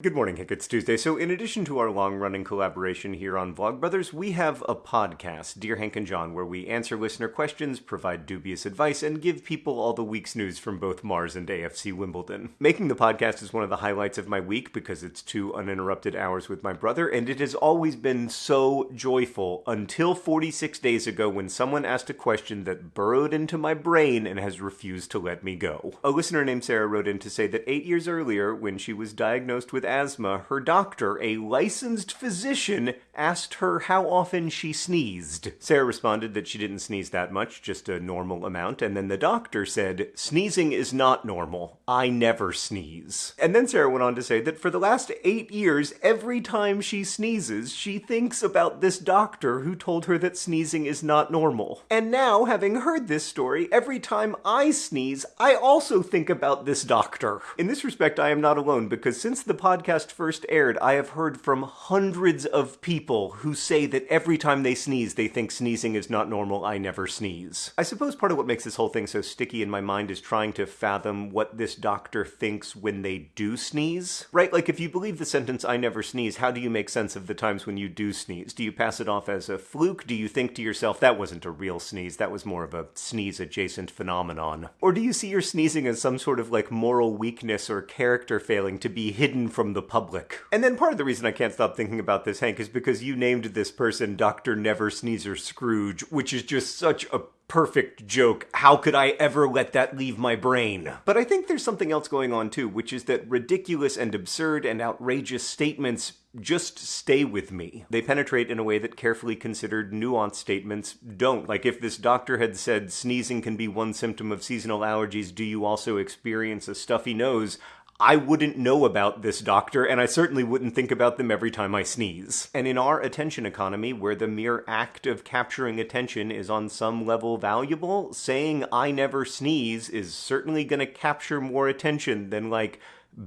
Good morning, Hank. It's Tuesday. So, in addition to our long running collaboration here on Vlogbrothers, we have a podcast, Dear Hank and John, where we answer listener questions, provide dubious advice, and give people all the week's news from both Mars and AFC Wimbledon. Making the podcast is one of the highlights of my week because it's two uninterrupted hours with my brother, and it has always been so joyful until 46 days ago when someone asked a question that burrowed into my brain and has refused to let me go. A listener named Sarah wrote in to say that eight years earlier, when she was diagnosed with asthma, her doctor, a licensed physician, asked her how often she sneezed. Sarah responded that she didn't sneeze that much, just a normal amount, and then the doctor said, Sneezing is not normal. I never sneeze. And then Sarah went on to say that for the last eight years, every time she sneezes, she thinks about this doctor who told her that sneezing is not normal. And now, having heard this story, every time I sneeze, I also think about this doctor. In this respect, I am not alone because since the podcast podcast first aired, I have heard from hundreds of people who say that every time they sneeze, they think sneezing is not normal, I never sneeze. I suppose part of what makes this whole thing so sticky in my mind is trying to fathom what this doctor thinks when they do sneeze. Right? Like, if you believe the sentence, I never sneeze, how do you make sense of the times when you do sneeze? Do you pass it off as a fluke? Do you think to yourself, that wasn't a real sneeze, that was more of a sneeze adjacent phenomenon? Or do you see your sneezing as some sort of like moral weakness or character failing to be hidden from from the public. And then part of the reason I can't stop thinking about this, Hank, is because you named this person Dr. Never Sneezer Scrooge, which is just such a perfect joke. How could I ever let that leave my brain? But I think there's something else going on too, which is that ridiculous and absurd and outrageous statements just stay with me. They penetrate in a way that carefully considered, nuanced statements don't. Like if this doctor had said sneezing can be one symptom of seasonal allergies, do you also experience a stuffy nose? I wouldn't know about this doctor, and I certainly wouldn't think about them every time I sneeze. And in our attention economy, where the mere act of capturing attention is on some level valuable, saying I never sneeze is certainly going to capture more attention than, like,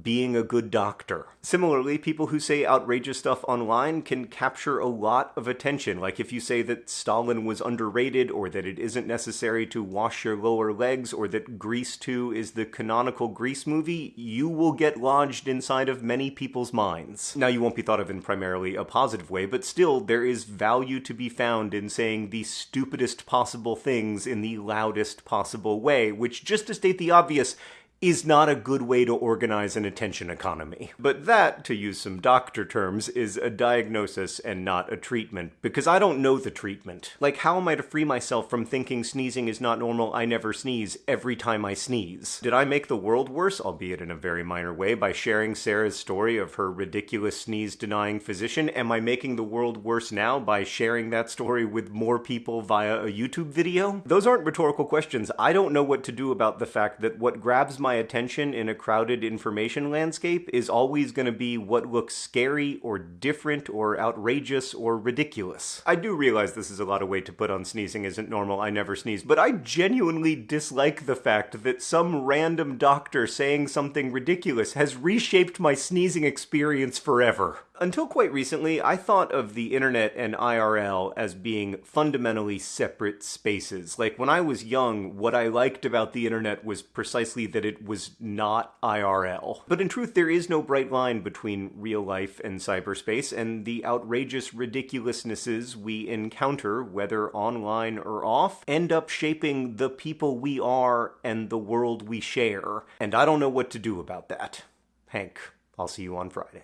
being a good doctor. Similarly, people who say outrageous stuff online can capture a lot of attention. Like if you say that Stalin was underrated, or that it isn't necessary to wash your lower legs, or that Grease 2 is the canonical Grease movie, you will get lodged inside of many people's minds. Now, you won't be thought of in primarily a positive way, but still, there is value to be found in saying the stupidest possible things in the loudest possible way, which, just to state the obvious, is not a good way to organize an attention economy. But that, to use some doctor terms, is a diagnosis and not a treatment, because I don't know the treatment. Like, how am I to free myself from thinking sneezing is not normal, I never sneeze, every time I sneeze? Did I make the world worse, albeit in a very minor way, by sharing Sarah's story of her ridiculous sneeze-denying physician? Am I making the world worse now by sharing that story with more people via a YouTube video? Those aren't rhetorical questions. I don't know what to do about the fact that what grabs my my attention in a crowded information landscape is always going to be what looks scary or different or outrageous or ridiculous. I do realize this is a lot of weight to put on sneezing isn't normal, I never sneeze, but I genuinely dislike the fact that some random doctor saying something ridiculous has reshaped my sneezing experience forever. Until quite recently, I thought of the internet and IRL as being fundamentally separate spaces. Like when I was young, what I liked about the internet was precisely that it was not IRL. But in truth, there is no bright line between real life and cyberspace, and the outrageous ridiculousnesses we encounter, whether online or off, end up shaping the people we are and the world we share. And I don't know what to do about that. Hank, I'll see you on Friday.